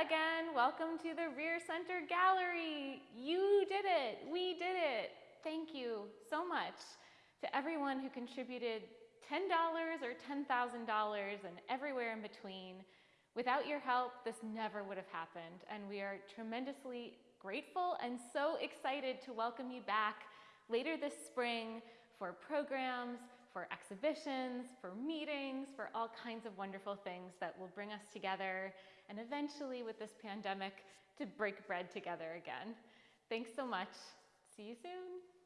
Again. Welcome to the Rear Center Gallery. You did it. We did it. Thank you so much to everyone who contributed $10 or $10,000 and everywhere in between. Without your help, this never would have happened. And we are tremendously grateful and so excited to welcome you back later this spring for programs, exhibitions, for meetings, for all kinds of wonderful things that will bring us together and eventually with this pandemic to break bread together again. Thanks so much. See you soon.